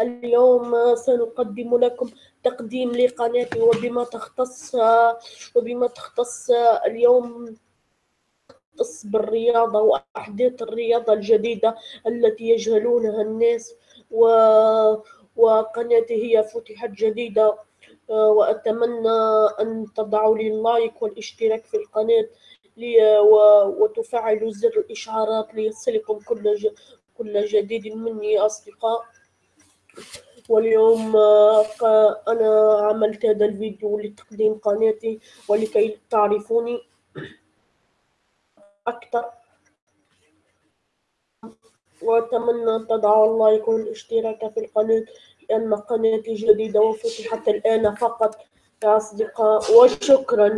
اليوم سنقدم لكم تقديم لقناتي وبما تختص وبما تختص اليوم تختص بالرياضة وأحداث الرياضة الجديدة التي يجهلونها الناس و وقناتي هي فتحت جديدة وأتمنى أن تضعوا لي اللايك والاشتراك في القناة لي وتفعلوا زر الإشعارات ليصلكم كل كل جديد مني أصدقاء. واليوم أنا عملت هذا الفيديو لتقديم قناتي ولكي تعرفوني أكثر. وأتمنى أن تضعوا اللايك والاشتراك في القناة لأن قناتي جديدة وفتحت الآن فقط. يا أصدقاء وشكرا.